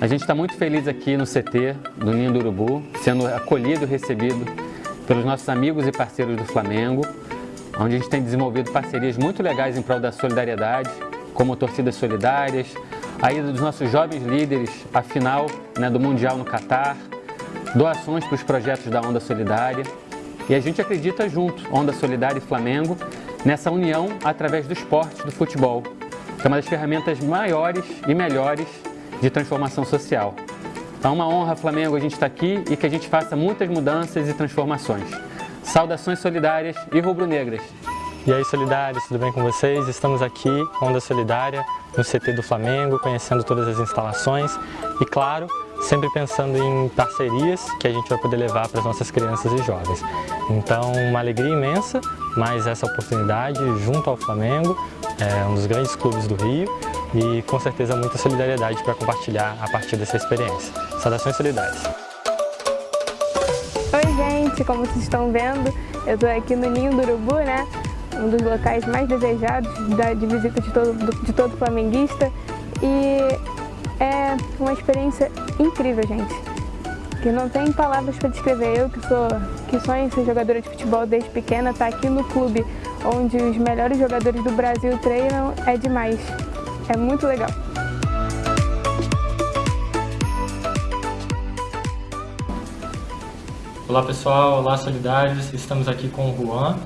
A gente está muito feliz aqui no CT do Ninho do Urubu, sendo acolhido e recebido pelos nossos amigos e parceiros do Flamengo, onde a gente tem desenvolvido parcerias muito legais em prol da solidariedade, como torcidas solidárias, a ida dos nossos jovens líderes à final né, do Mundial no Catar, doações para os projetos da Onda Solidária. E a gente acredita junto, Onda Solidária e Flamengo, nessa união através do esporte, do futebol, que é uma das ferramentas maiores e melhores de transformação social. Então é uma honra, Flamengo, a gente estar aqui e que a gente faça muitas mudanças e transformações. Saudações solidárias e rubro-negras. E aí, solidários, tudo bem com vocês? Estamos aqui, Onda Solidária, no CT do Flamengo, conhecendo todas as instalações e, claro, sempre pensando em parcerias que a gente vai poder levar para as nossas crianças e jovens. Então, uma alegria imensa, mais essa oportunidade junto ao Flamengo, é um dos grandes clubes do Rio, e com certeza muita solidariedade para compartilhar a partir dessa experiência. Saudações solidárias! Oi gente, como vocês estão vendo, eu estou aqui no Ninho do Urubu, né? Um dos locais mais desejados de visita de todo, de todo flamenguista e é uma experiência incrível, gente. Que não tem palavras para descrever. Eu que sou que sonho ser jogadora de futebol desde pequena, estar tá aqui no clube onde os melhores jogadores do Brasil treinam é demais. É muito legal. Olá pessoal, olá solidários, estamos aqui com o Juan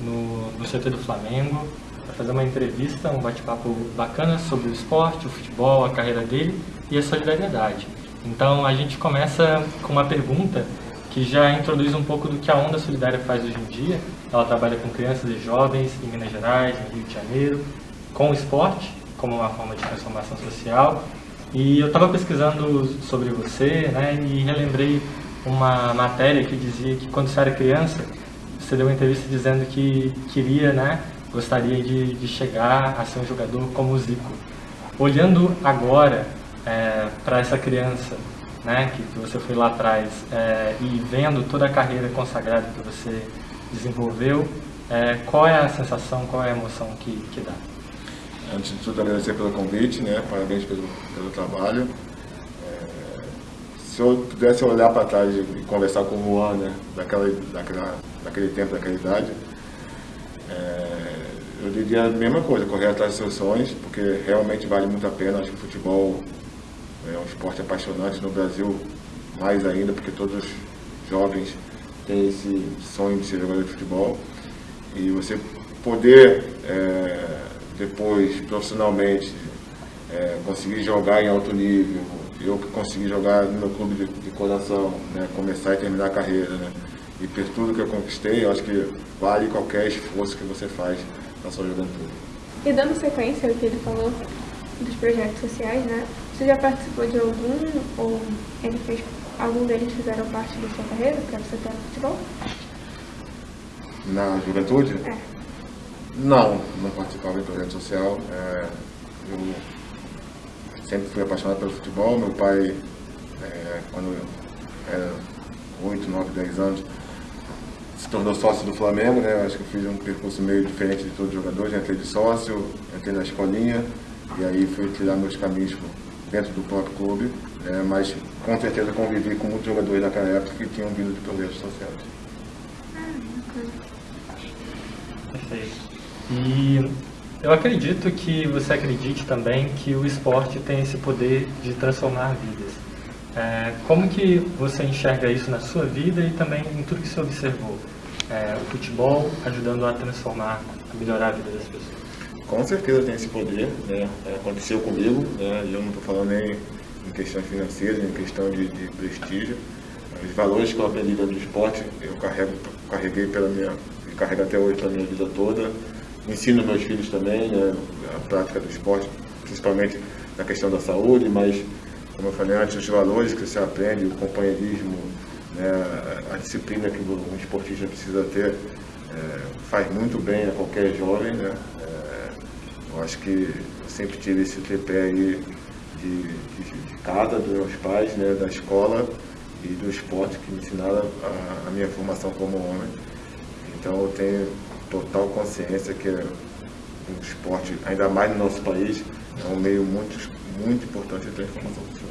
no, no CT do Flamengo para fazer uma entrevista, um bate-papo bacana sobre o esporte, o futebol, a carreira dele e a solidariedade. Então a gente começa com uma pergunta que já introduz um pouco do que a Onda Solidária faz hoje em dia. Ela trabalha com crianças e jovens em Minas Gerais, em Rio de Janeiro, com o esporte como uma forma de transformação social. E eu estava pesquisando sobre você né, e relembrei uma matéria que dizia que quando você era criança, você deu uma entrevista dizendo que queria, né, gostaria de, de chegar a ser um jogador como o Zico. Olhando agora é, para essa criança né, que, que, você foi lá atrás é, e vendo toda a carreira consagrada que você desenvolveu, é, qual é a sensação, qual é a emoção que, que dá? Antes de tudo, agradecer pelo convite, né? parabéns pelo, pelo trabalho. É, se eu pudesse olhar para trás e conversar com o Juan, né? daquela, daquela, daquele tempo, daquela idade, é, eu diria a mesma coisa, correr atrás dos seus sonhos, porque realmente vale muito a pena. Acho que o futebol é um esporte apaixonante no Brasil, mais ainda, porque todos os jovens têm esse sonho de ser jogador de futebol. E você poder é, depois, profissionalmente, é, conseguir jogar em alto nível, eu que consegui jogar no meu clube de, de coração, né, começar e terminar a carreira, né, e por tudo que eu conquistei, eu acho que vale qualquer esforço que você faz na sua juventude. E dando sequência ao que ele falou dos projetos sociais, né, você já participou de algum, ou ele fez, algum deles fizeram parte da sua carreira, para você ter no futebol? Na juventude? É. Não, não participava de projeto social. É, eu sempre fui apaixonado pelo futebol. Meu pai, é, quando eu era 8, 9, 10 anos, se tornou sócio do Flamengo, né? Acho que eu fiz um percurso meio diferente de todos os jogadores. Entrei de sócio, entrei na escolinha e aí fui tirar meus caminhos dentro do próprio clube. Né? Mas com certeza convivi com muitos jogadores daquela época que tinham vindo de projetos sociais. Perfeito. E eu acredito que você acredite também que o esporte tem esse poder de transformar vidas. É, como que você enxerga isso na sua vida e também em tudo que você observou? É, o futebol ajudando a transformar, a melhorar a vida das pessoas. Com certeza tem esse poder, né? É, aconteceu comigo, né? eu não estou falando nem em questões financeiras, em questão de, de, prestígio. Os valores que eu aprendi dentro do esporte, eu carrego, carreguei pela minha, carrego até hoje pela minha vida toda ensino meus filhos também né, a prática do esporte, principalmente na questão da saúde, mas, como eu falei antes, os valores que você aprende, o companheirismo, né, a disciplina que um esportista precisa ter, é, faz muito bem a qualquer jovem. Né? É, eu acho que eu sempre tive esse tripé aí de, de, de casa, dos meus pais, né, da escola e do esporte que me ensinaram a, a minha formação como homem. Então eu tenho total consciência que é um esporte, ainda mais no nosso país, é um meio muito, muito importante de transformação social.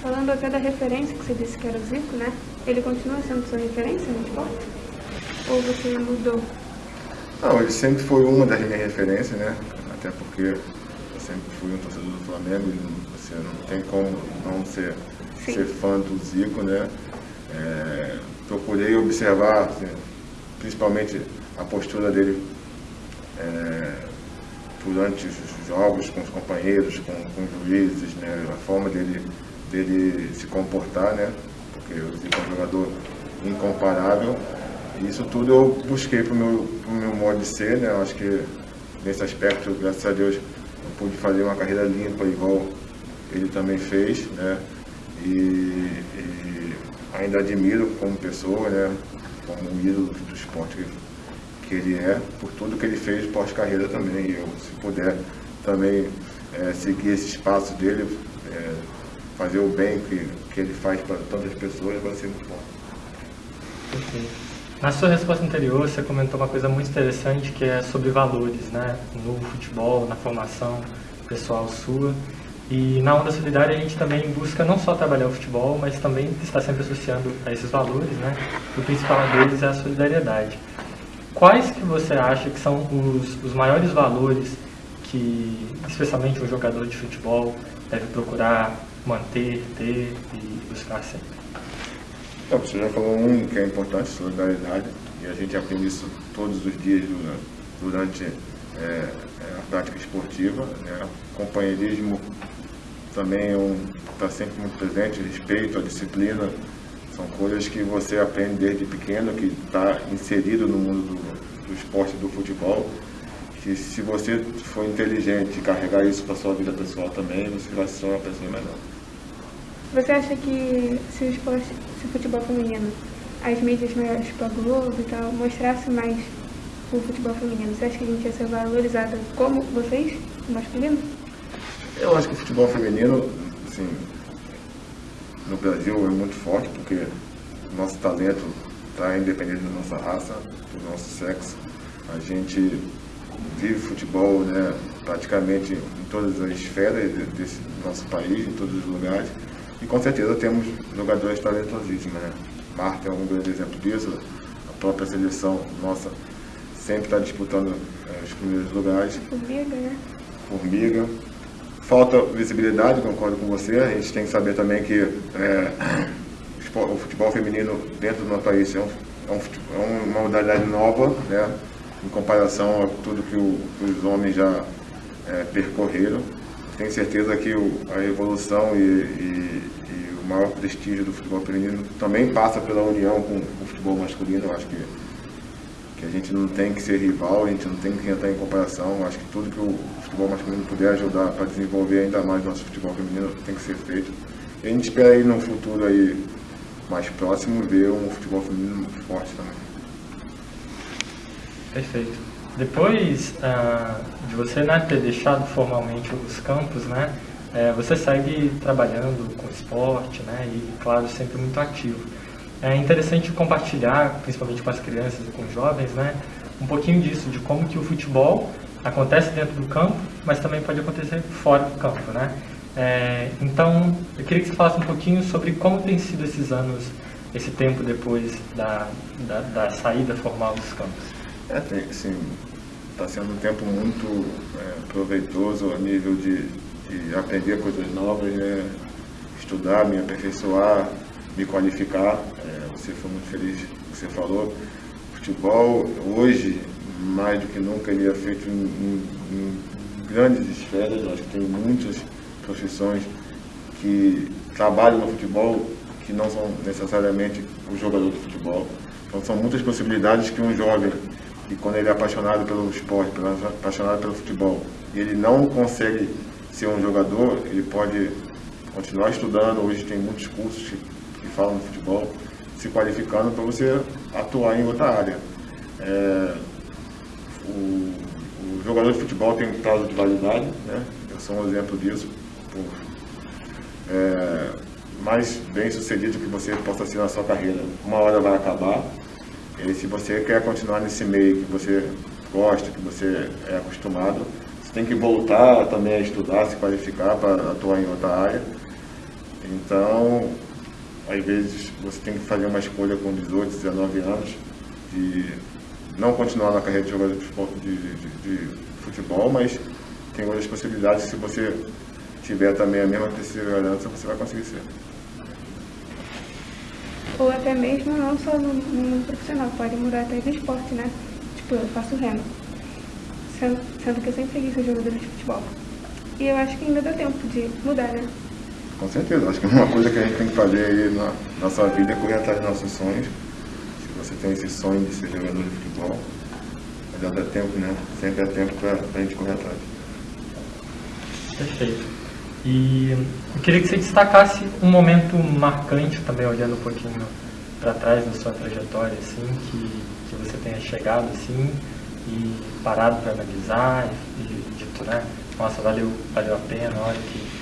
falando até da referência que você disse que era o Zico, né? Ele continua sendo sua referência no esporte? Ou você mudou? Não, ele sempre foi uma das minhas referências, né? Até porque eu sempre fui um torcedor do Flamengo e você não tem como não ser, ser fã do Zico, né? É, procurei observar, assim, principalmente a postura dele é, durante os jogos com os companheiros, com, com os juízes, né? A forma dele, dele se comportar, né? Porque o Zico é um jogador incomparável. Isso tudo eu busquei para o meu, meu modo de ser, né? Eu acho que nesse aspecto, graças a Deus, eu pude fazer uma carreira limpa igual ele também fez, né? E, e ainda admiro como pessoa, né? Como um ídolo do esporte que, ele é, por tudo que ele fez pós-carreira também. Eu, se puder também é, seguir esse espaço dele, é, fazer o bem que, que ele faz para tantas pessoas, vai ser muito bom. Na sua resposta anterior, você comentou uma coisa muito interessante que é sobre valores, né? No futebol, na formação pessoal sua. E na Onda Solidária a gente também busca não só trabalhar o futebol, mas também está sempre associando a esses valores, né? O principal deles é a solidariedade. Quais que você acha que são os, os maiores valores que, especialmente um jogador de futebol, deve procurar manter, ter e buscar sempre? Então, você já falou um que é importante, solidariedade, e a gente aprende isso todos os dias durante, é, a prática esportiva. Né? Companheirismo também está é um, tá sempre muito presente, respeito, a disciplina, são coisas que você aprende desde pequeno, que está inserido no mundo do, do esporte do futebol, que se você for inteligente e carregar isso para sua vida pessoal também, você vai ser uma pessoa melhor. Você acha que se o esporte, se o futebol feminino, as mídias maiores, tipo a Globo e tal, mostrasse mais o futebol feminino, você acha que a gente ia ser valorizada como vocês, o masculino? Eu acho que o futebol feminino, assim, no Brasil é muito forte, porque o nosso talento está independente da nossa raça, do nosso sexo. A gente vive futebol né, praticamente em todas as esferas desse nosso país, em todos os lugares. E com certeza temos jogadores talentosíssimos. Né? Marta é um grande exemplo disso. A própria seleção nossa sempre está disputando é, os primeiros lugares. Formiga, né? Formiga falta visibilidade, concordo com você. A gente tem que saber também que é, o futebol feminino dentro do nosso país é, um, é, um, é uma modalidade nova, né, em comparação a tudo que, o, que os homens já é, percorreram. Tenho certeza que o, a evolução e, e, e, o maior prestígio do futebol feminino também passa pela união com o futebol masculino. Eu acho que que a gente não tem que ser rival, a gente não tem que entrar em comparação. Acho que tudo que o futebol masculino puder ajudar para desenvolver ainda mais nosso futebol feminino tem que ser feito. E a gente espera aí no futuro aí mais próximo ver um futebol feminino forte também. Perfeito. Depois uh, de você né, ter deixado formalmente os campos, né, é, você segue trabalhando com esporte, né, e claro sempre muito ativo. É interessante compartilhar, principalmente com as crianças e com os jovens, né, um pouquinho disso, de como que o futebol acontece dentro do campo, mas também pode acontecer fora do campo, né? É, então, eu queria que você falasse um pouquinho sobre como tem sido esses anos, esse tempo depois da, da, da saída formal dos campos. É, tem, sim, está sendo um tempo muito é, proveitoso a nível de, de aprender coisas novas, né? estudar, me aperfeiçoar, me qualificar. É, você foi muito feliz que você falou. Futebol, hoje, mais do que nunca, ele é feito em, em, em grandes esferas. Acho que tem muitas profissões que trabalham no futebol que não são necessariamente o jogador de futebol. Então são muitas possibilidades que um jovem, que quando ele é apaixonado pelo esporte, apaixonado pelo futebol, e ele não consegue ser um jogador, ele pode continuar estudando. Hoje tem muitos cursos que falam de futebol, se qualificando para você atuar em outra área. É, o, o, jogador de futebol tem um prazo de validade, né? eu sou um exemplo disso, por é, mais bem sucedido que você possa ser na sua carreira. Uma hora vai acabar, e se você quer continuar nesse meio que você gosta, que você é acostumado, você tem que voltar também a estudar, se qualificar para atuar em outra área Então, às vezes você tem que fazer uma escolha com 18, 19 anos de não continuar na carreira de jogador de, de, de, futebol, mas tem outras possibilidades se você tiver também a mesma perseverança, você vai conseguir ser. Ou até mesmo não só no, no profissional, pode mudar até de esporte, né? Tipo, eu faço remo, sendo, sendo que eu sempre quis ser jogadora de futebol. E eu acho que ainda dá tempo de mudar, né? Com certeza, acho que uma coisa que a gente tem que fazer aí na nossa vida é correr atrás dos nossos sonhos. Se você tem esse sonho de ser jogador de futebol, ainda dá tempo, né? Sempre é tempo para a gente correr atrás. Perfeito. E eu queria que você destacasse um momento marcante também, olhando um pouquinho para trás da sua trajetória, assim, que, que você tenha chegado assim e parado para analisar e, e dito, né? Nossa, valeu, valeu a pena, olha que,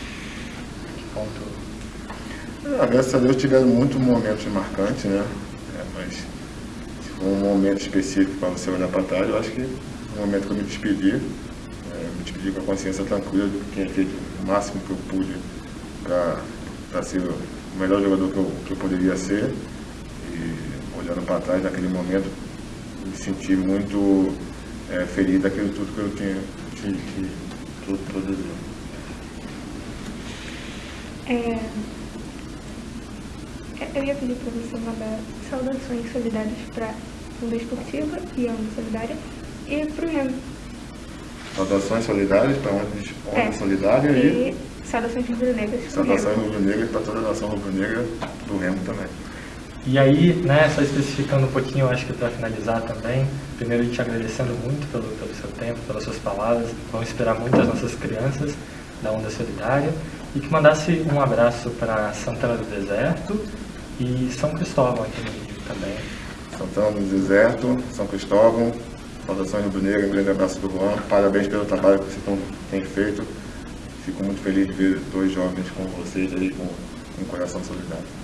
ponto. Ah, graças a Deus tiveram muitos momentos marcantes, né? É, mas se for um momento específico para você olhar para trás, eu acho que no momento que eu me despedi, me despedi com a consciência tranquila de que tinha feito o máximo que eu pude para ser o melhor jogador que eu, que eu poderia ser. E olhando para trás naquele momento, me senti muito é, feliz daquilo tudo que eu tinha que, tudo produziu. É, é eu ia pedir para você mandar saudações solidárias para a Onda Esportiva e a Onda Solidária e para o Remo. Saudações solidárias para a Onda, É. Solidária e, E saudações rubro-negras saudações rubro-negras para toda a nação rubro-negra do Remo também. E aí, né, só especificando um pouquinho, eu acho que para finalizar também, primeiro te agradecendo muito pelo, pelo seu tempo, pelas suas palavras, vamos esperar muito as nossas crianças da Onda Solidária, e que mandasse um abraço para Santana do Deserto e São Cristóvão aqui no Rio também. Santana do Deserto, São Cristóvão, saudações rubro-negra, um grande abraço do Juan, parabéns pelo trabalho que vocês têm feito. Fico muito feliz de ver dois jovens como vocês aí com um coração solidário.